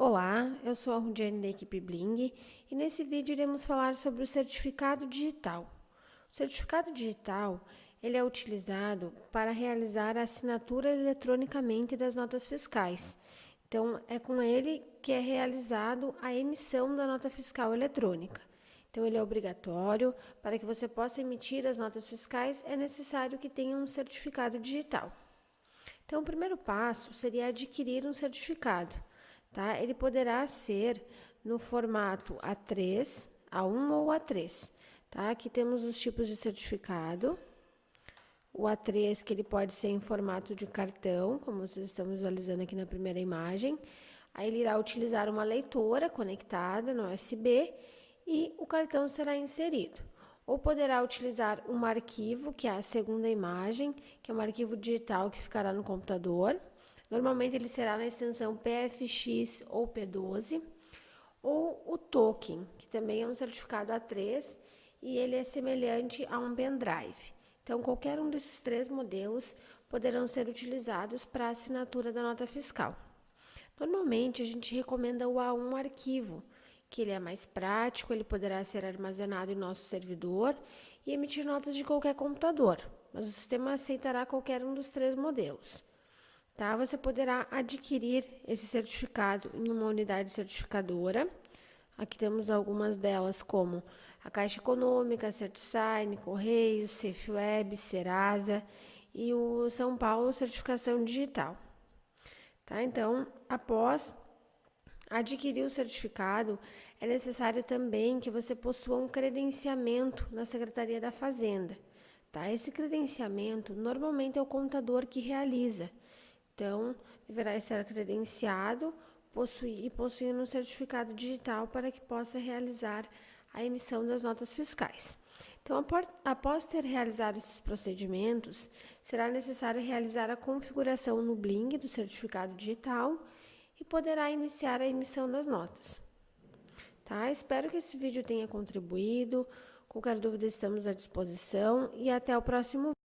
Olá, eu sou a Rudiane da equipe Bling e nesse vídeo iremos falar sobre o certificado digital. O certificado digital ele é utilizado para realizar a assinatura eletronicamente das notas fiscais. Então, é com ele que é realizado a emissão da nota fiscal eletrônica. Então, ele é obrigatório. Para que você possa emitir as notas fiscais, é necessário que tenha um certificado digital. Então, o primeiro passo seria adquirir um certificado tá? Ele poderá ser no formato A3, A1 ou A3, tá? Aqui temos os tipos de certificado. O A3, que ele pode ser em formato de cartão, como vocês estão visualizando aqui na primeira imagem. Aí ele irá utilizar uma leitora conectada no USB e o cartão será inserido. Ou poderá utilizar um arquivo, que é a segunda imagem, que é um arquivo digital que ficará no computador. Normalmente ele será na extensão PFX ou P12, ou o token, que também é um certificado A3 e ele é semelhante a um pendrive. Então, qualquer um desses três modelos poderão ser utilizados para a assinatura da nota fiscal. Normalmente, a gente recomenda o A1 arquivo, que ele é mais prático, ele poderá ser armazenado em nosso servidor e emitir notas de qualquer computador, mas o sistema aceitará qualquer um dos três modelos. Tá? Você poderá adquirir esse certificado em uma unidade certificadora. Aqui temos algumas delas, como a Caixa Econômica, CertSign, Correios, SafeWeb, Serasa e o São Paulo Certificação Digital. Tá? Então, após adquirir o certificado, é necessário também que você possua um credenciamento na Secretaria da Fazenda. Tá? Esse credenciamento normalmente é o contador que realiza. Então, deverá estar credenciado e possuir um certificado digital para que possa realizar a emissão das notas fiscais. Então, após ter realizado esses procedimentos, será necessário realizar a configuração no Bling do certificado digital e poderá iniciar a emissão das notas. Tá? Espero que esse vídeo tenha contribuído. Qualquer dúvida, estamos à disposição e até o próximo